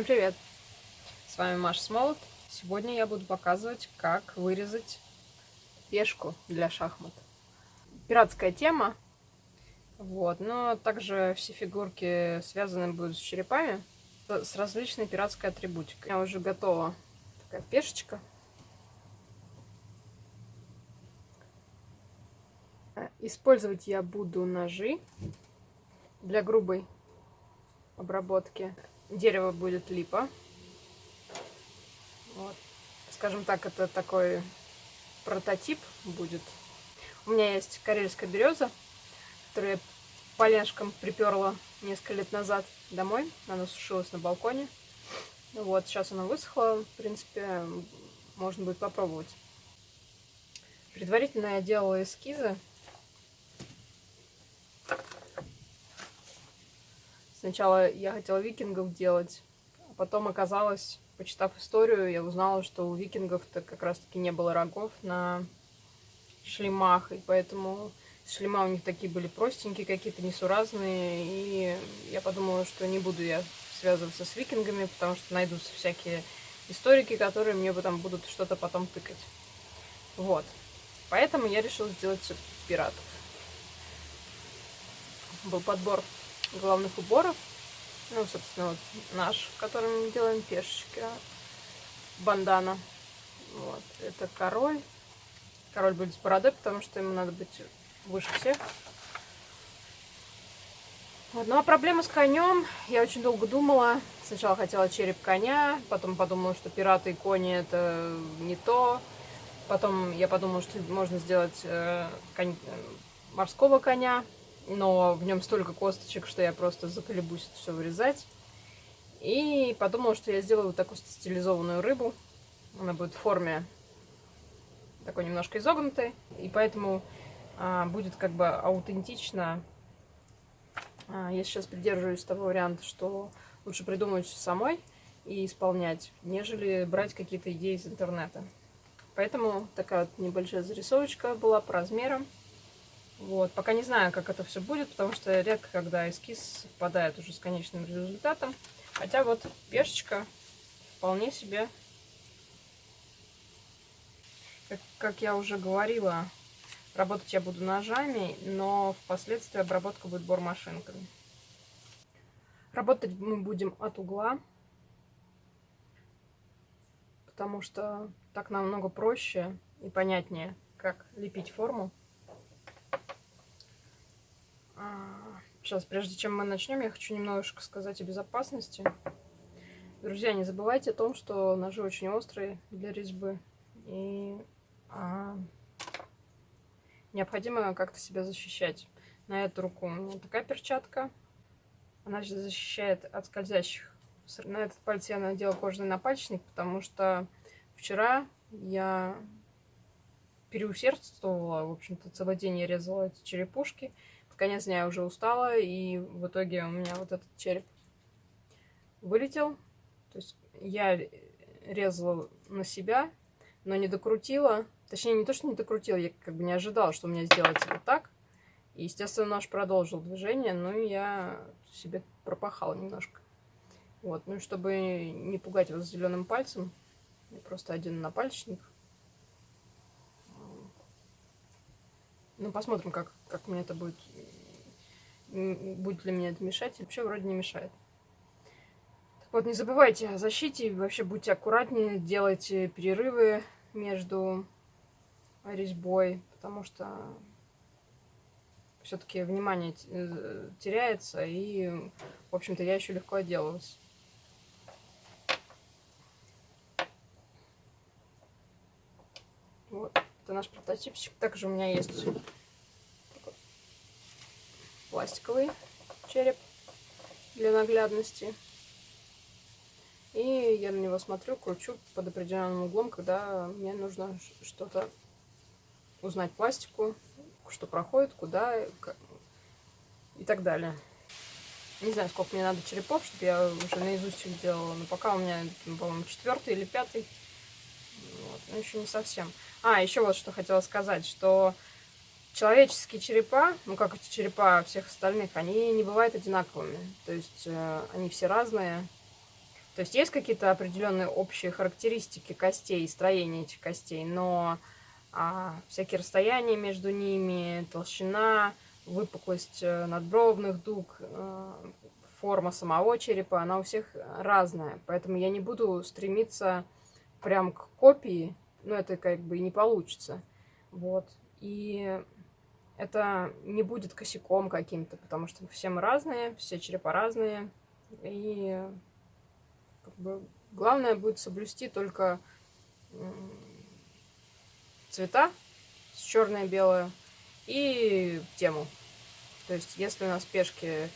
Всем привет! С вами Маша Смолот. Сегодня я буду показывать, как вырезать пешку для шахмат. Пиратская тема. Вот, но также все фигурки связаны будут с черепами, с различной пиратской атрибутикой. У меня уже готова такая пешечка. Использовать я буду ножи для грубой обработки. Дерево будет липа. Вот. Скажем так, это такой прототип будет. У меня есть карельская береза, которую я поляшком приперла несколько лет назад домой. Она сушилась на балконе. Вот, сейчас она высохла. В принципе, можно будет попробовать. Предварительно я делала эскизы Сначала я хотела викингов делать, а потом оказалось, почитав историю, я узнала, что у викингов-то как раз-таки не было рогов на шлемах, и поэтому шлема у них такие были простенькие, какие-то несуразные, и я подумала, что не буду я связываться с викингами, потому что найдутся всякие историки, которые мне потом будут что-то потом тыкать. Вот. Поэтому я решила сделать пиратов. Был подбор главных уборов. Ну, собственно, вот наш, которым мы делаем пешечки. Бандана. Вот. Это король. Король будет с бородой, потому что ему надо быть выше всех. Вот. Ну а проблема с конем. Я очень долго думала. Сначала хотела череп коня, потом подумала, что пираты и кони это не то. Потом я подумала, что можно сделать э, конь, э, морского коня но в нем столько косточек, что я просто заколебусь это все вырезать. И подумала, что я сделаю вот такую стилизованную рыбу. Она будет в форме такой немножко изогнутой, и поэтому а, будет как бы аутентично. А, я сейчас придерживаюсь того варианта, что лучше придумать самой и исполнять, нежели брать какие-то идеи из интернета. Поэтому такая вот небольшая зарисовочка была по размерам. Вот. Пока не знаю, как это все будет, потому что редко, когда эскиз совпадает уже с конечным результатом. Хотя вот пешечка вполне себе, как, как я уже говорила, работать я буду ножами, но впоследствии обработка будет бормашинками. Работать мы будем от угла, потому что так намного проще и понятнее, как лепить форму. Сейчас, прежде чем мы начнем, я хочу немножко сказать о безопасности. Друзья, не забывайте о том, что ножи очень острые для резьбы. И а, необходимо как-то себя защищать. На эту руку у меня такая перчатка. Она защищает от скользящих. На этот палец я надела кожаный напальчник, потому что вчера я переусердствовала. В общем-то, целый день я резала эти черепушки конец дня я уже устала, и в итоге у меня вот этот череп вылетел. То есть я резала на себя, но не докрутила. Точнее, не то, что не докрутила, я как бы не ожидала, что у меня сделается вот так. И, естественно, наш продолжил движение, но я себе пропахала немножко. Вот, ну чтобы не пугать вас зеленым пальцем, я просто один напальчник. Ну, посмотрим, как, как мне это будет будет ли мне это мешать. Вообще вроде не мешает. Так вот, не забывайте о защите. Вообще будьте аккуратнее. Делайте перерывы между резьбой. Потому что все-таки внимание э, теряется. И, в общем-то, я еще легко отделалась. Вот, это наш прототипчик. Также у меня есть пластиковый череп для наглядности. И я на него смотрю, кручу под определенным углом, когда мне нужно что-то узнать пластику, что проходит, куда и так далее. Не знаю, сколько мне надо черепов, чтобы я уже наизусть их делала. Но пока у меня, по-моему, четвертый или пятый. Вот, но еще не совсем. А, еще вот что хотела сказать, что человеческие черепа, ну как эти черепа всех остальных, они не бывают одинаковыми. То есть э, они все разные. То есть есть какие-то определенные общие характеристики костей, строения этих костей, но а, всякие расстояния между ними, толщина, выпуклость э, надбровных дуг, э, форма самого черепа, она у всех разная. Поэтому я не буду стремиться прям к копии, ну это как бы и не получится. Вот. И это не будет косяком каким-то, потому что все мы разные, все черепа разные. И как бы, главное будет соблюсти только цвета с черное белое и тему. То есть, если у нас пешки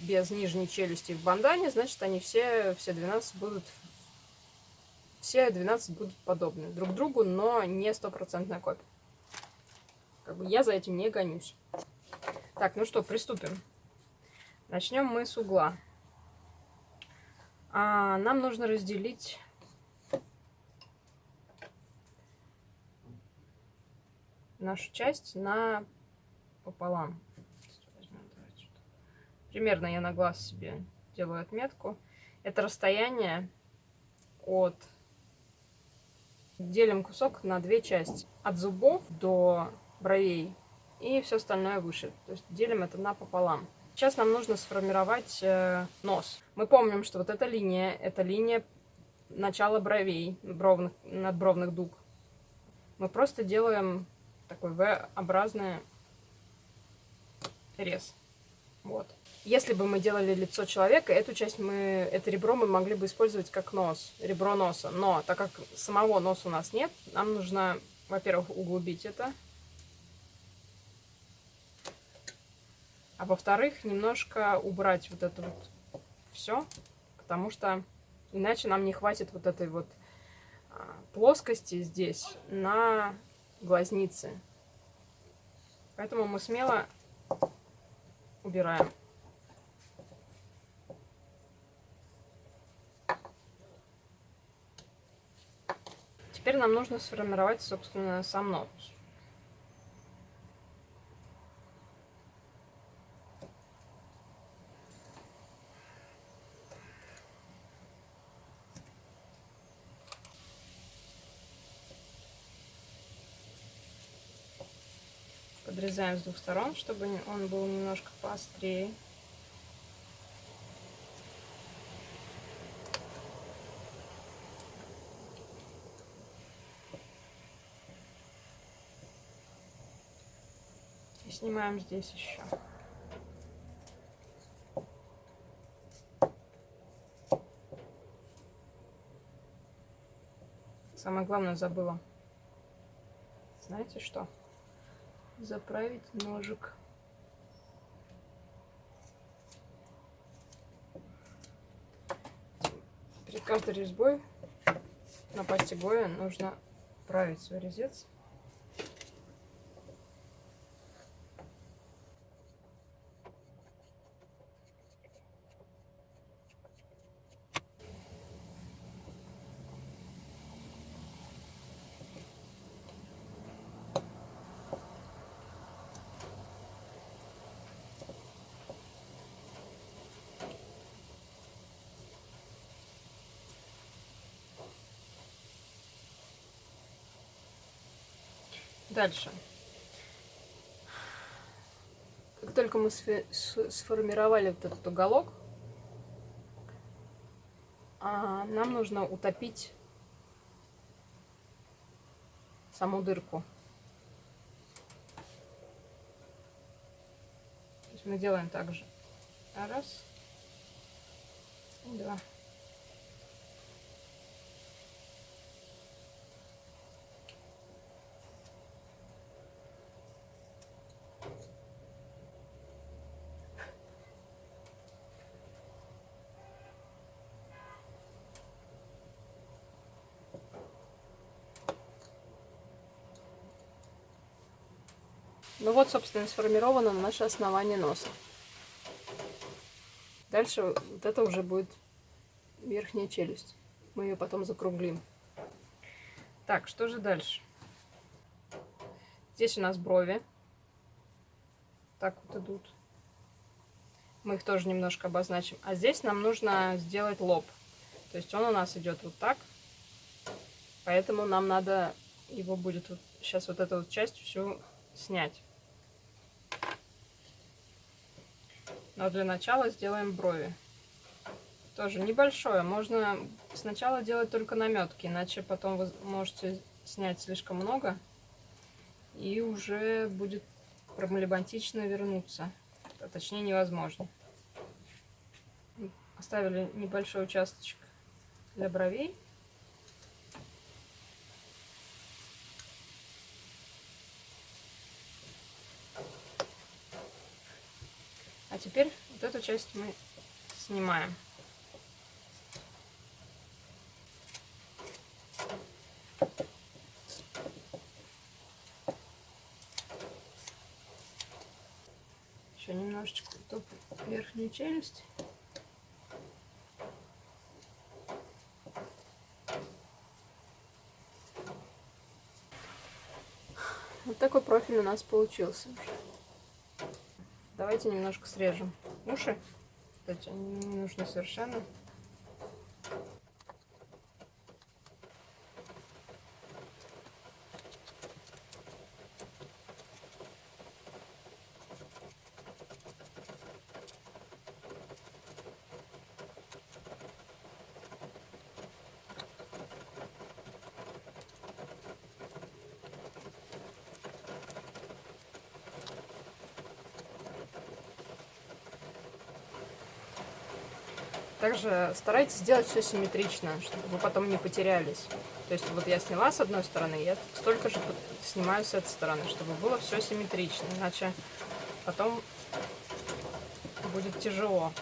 без нижней челюсти в бандане, значит, они все, все 12 будут все 12 будут подобны друг другу, но не стопроцентная копия. Как бы я за этим не гонюсь. Так, ну что, приступим. Начнем мы с угла. А, нам нужно разделить нашу часть на пополам. Примерно я на глаз себе делаю отметку. Это расстояние от... Делим кусок на две части. От зубов до бровей и все остальное выше. То есть делим это напополам. Сейчас нам нужно сформировать э, нос. Мы помним, что вот эта линия, это линия начала бровей, бровных, надбровных дуг. Мы просто делаем такой V-образный рез. Вот. Если бы мы делали лицо человека, эту часть мы, это ребро мы могли бы использовать как нос, ребро носа. Но так как самого носа у нас нет, нам нужно, во-первых, углубить это. А во-вторых, немножко убрать вот это вот все, потому что иначе нам не хватит вот этой вот а, плоскости здесь на глазницы. Поэтому мы смело убираем. Теперь нам нужно сформировать, собственно, сам нос. Подрезаем с двух сторон, чтобы он был немножко поострее. И снимаем здесь еще. Самое главное забыла. Знаете что? Заправить ножик. Перед каждой резьбой на пасте Гоя нужно править свой резец. Дальше. Как только мы сформировали вот этот уголок, а, нам нужно утопить саму дырку. То есть мы делаем так же. Раз, два. Ну вот, собственно, сформировано наше основание носа. Дальше вот это уже будет верхняя челюсть. Мы ее потом закруглим. Так, что же дальше? Здесь у нас брови. Так вот идут. Мы их тоже немножко обозначим. А здесь нам нужно сделать лоб. То есть он у нас идет вот так. Поэтому нам надо его будет вот сейчас вот эту вот часть всю снять. Но для начала сделаем брови. Тоже небольшое. Можно сначала делать только наметки, иначе потом вы можете снять слишком много. И уже будет проблематично вернуться. А точнее невозможно. Оставили небольшой участочек для бровей. А теперь вот эту часть мы снимаем. Еще немножечко топ верхнюю челюсть. Вот такой профиль у нас получился. Давайте немножко срежем уши. Кстати, они не нужны совершенно. Также старайтесь сделать все симметрично, чтобы вы потом не потерялись. То есть вот я сняла с одной стороны, я столько же снимаю с этой стороны, чтобы было все симметрично, иначе потом будет тяжело.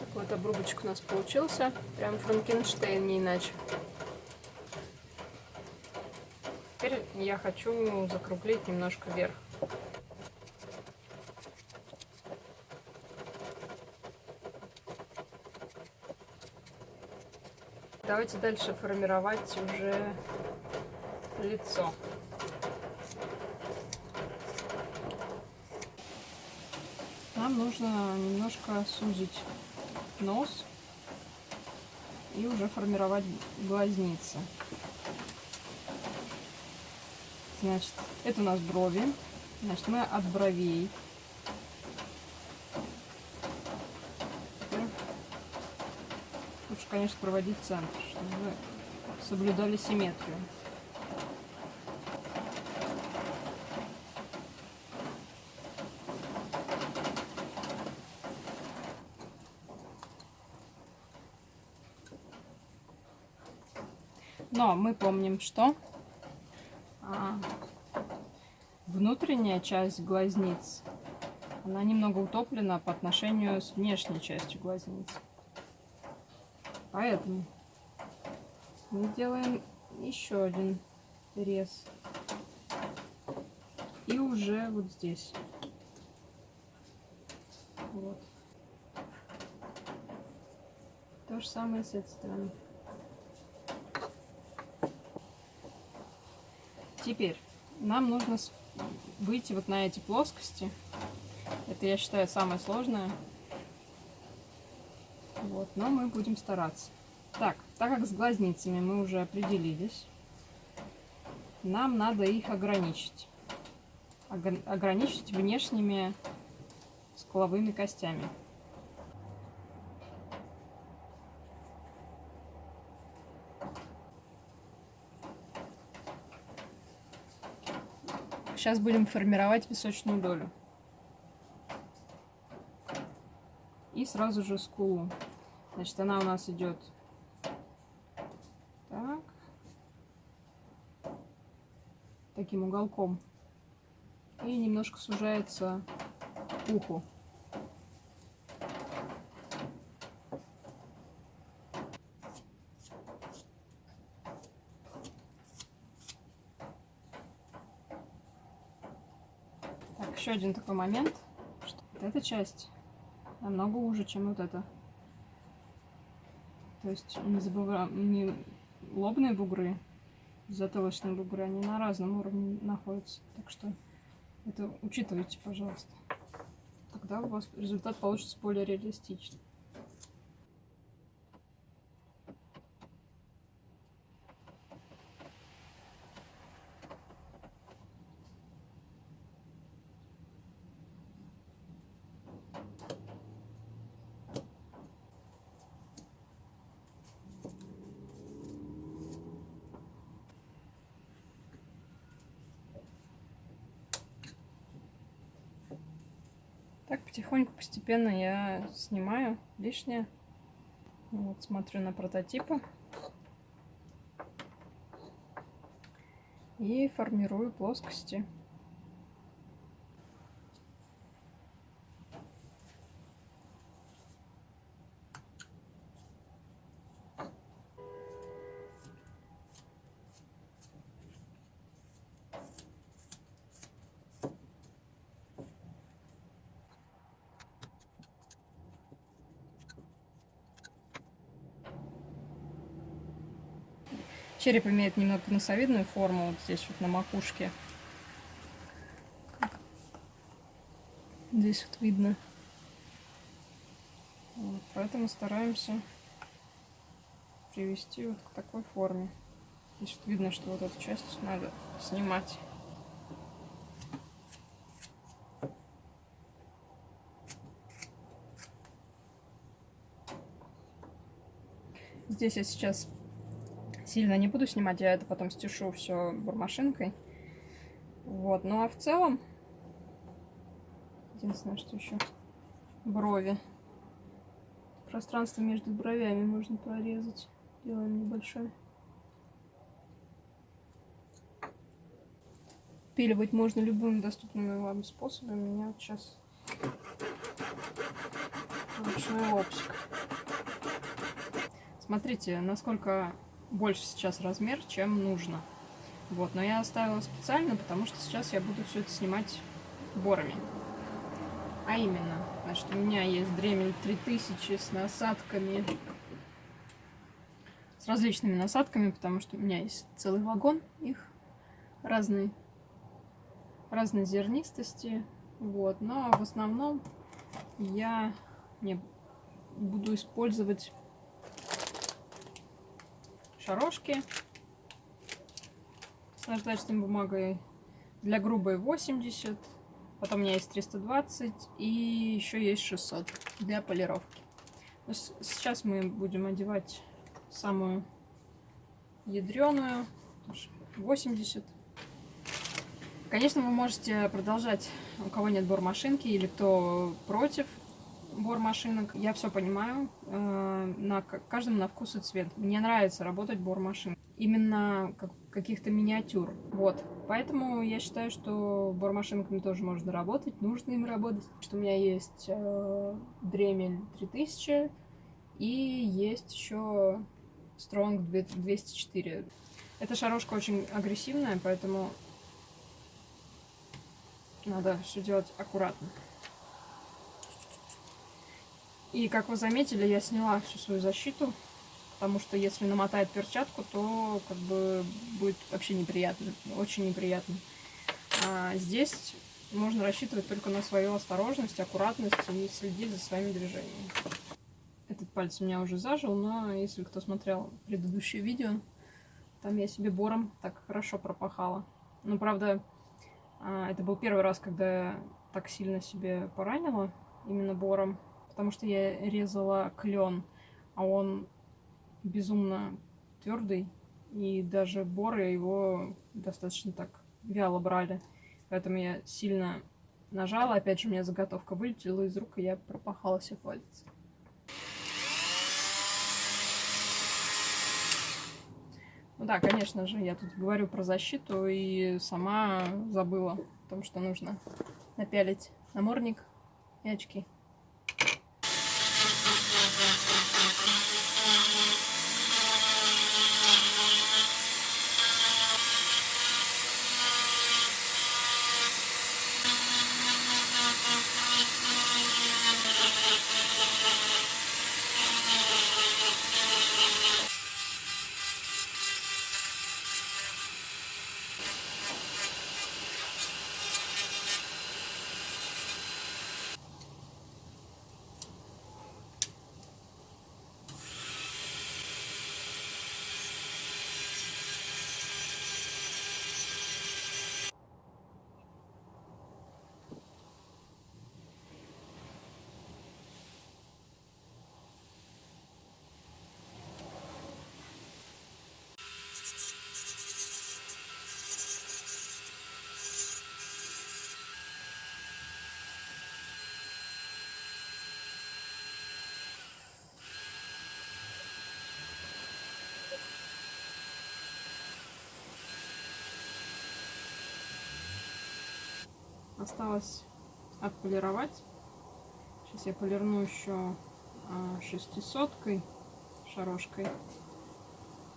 Такой вот обрубочек у нас получился. Прям Франкенштейн, не иначе. Теперь я хочу закруглить немножко вверх. Давайте дальше формировать уже лицо. Нам нужно немножко сузить нос и уже формировать глазницы. Значит, это у нас брови. Значит, мы от бровей. Лучше, конечно, проводить центр, чтобы соблюдали симметрию. Но мы помним, что а, внутренняя часть глазниц, она немного утоплена по отношению с внешней частью глазниц. Поэтому мы делаем еще один рез. И уже вот здесь. Вот. То же самое с этой стороны. Теперь нам нужно выйти вот на эти плоскости. Это, я считаю, самое сложное. Вот, но мы будем стараться. Так, так как с глазницами мы уже определились, нам надо их ограничить. Ограничить внешними скуловыми костями. Сейчас будем формировать височную долю. И сразу же скулу. Значит, она у нас идет так. Таким уголком. И немножко сужается к уху. Еще один такой момент, что вот эта часть намного уже, чем вот эта. То есть не забываем, не лобные бугры, затылочные бугры, они на разном уровне находятся. Так что Это учитывайте, пожалуйста. Тогда у вас результат получится более реалистичный. Так, потихоньку, постепенно я снимаю лишнее. Вот, смотрю на прототипы. И формирую плоскости. Череп имеет немного носовидную форму вот здесь вот на макушке. Здесь вот видно. Вот, поэтому стараемся привести вот к такой форме. Здесь вот видно, что вот эту часть надо снимать. Здесь я сейчас сильно не буду снимать, я это потом стешу все бурмашинкой. Вот, ну а в целом, единственное, что еще брови. Пространство между бровями можно прорезать. Делаем небольшое. Пиливать можно любыми доступными вам способами. У меня вот сейчас ручной лобчик. Смотрите, насколько больше сейчас размер, чем нужно. Вот, но я оставила специально, потому что сейчас я буду все это снимать борами. А именно, значит, у меня есть дремель 3000 с насадками, с различными насадками, потому что у меня есть целый вагон их разной, разной зернистости. Вот, но в основном я не буду использовать шарошки с наждачной бумагой. Для грубой 80. Потом у меня есть 320 и еще есть 600 для полировки. Сейчас мы будем одевать самую ядреную 80. Конечно, вы можете продолжать, у кого нет бормашинки или кто против, бор машинок. Я все понимаю. Э, на каждом на вкус и цвет. Мне нравится работать бор машин. Именно как, каких-то миниатюр. Вот. Поэтому я считаю, что бор машинками тоже можно работать. Нужно им работать. Что у меня есть э, Дремель 3000 и есть еще Strong 204. Эта шарошка очень агрессивная, поэтому надо все делать аккуратно. И, как вы заметили, я сняла всю свою защиту, потому что если намотает перчатку, то как бы будет вообще неприятно, очень неприятно. А здесь можно рассчитывать только на свою осторожность, аккуратность и следить за своими движениями. Этот палец у меня уже зажил, но если кто смотрел предыдущее видео, там я себе бором так хорошо пропахала. Ну, правда, а, это был первый раз, когда я так сильно себе поранила именно бором потому что я резала клен, а он безумно твердый, и даже боры его достаточно так вяло брали. Поэтому я сильно нажала, опять же у меня заготовка вылетела из рук, и я пропахала себе палец. Ну да, конечно же, я тут говорю про защиту и сама забыла о том, что нужно напялить намордник и очки. Осталось отполировать. Сейчас я полирну еще а, шестисоткой, шарошкой.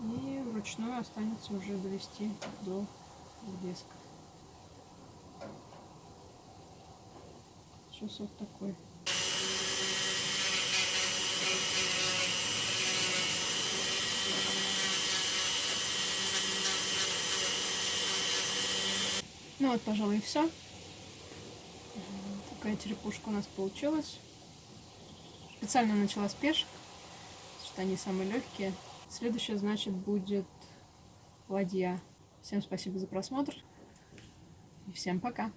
И вручную останется уже довести до блеска. Сейчас вот такой. Ну вот, пожалуй, и все. Такая черепушка у нас получилась. Специально начала с пешек, что они самые легкие. Следующее, значит, будет ладья. Всем спасибо за просмотр. И всем пока.